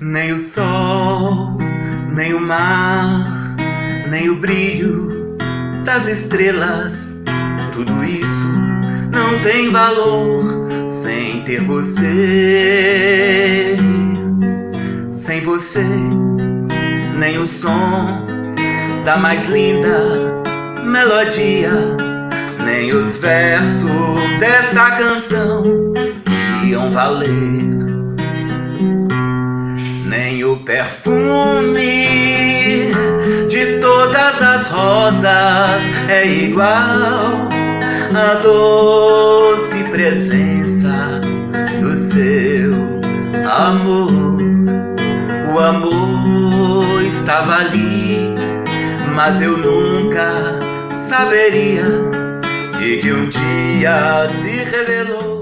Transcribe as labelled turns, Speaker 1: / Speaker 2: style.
Speaker 1: Nem o sol, nem o mar, nem o brilho das estrelas, tudo isso não tem valor sem ter você. Sem você, nem o som da mais linda melodia, nem os versos desta canção valer nem o perfume de todas as rosas é igual à doce presença do seu amor. O amor estava ali, mas eu nunca saberia de que um dia se revelou.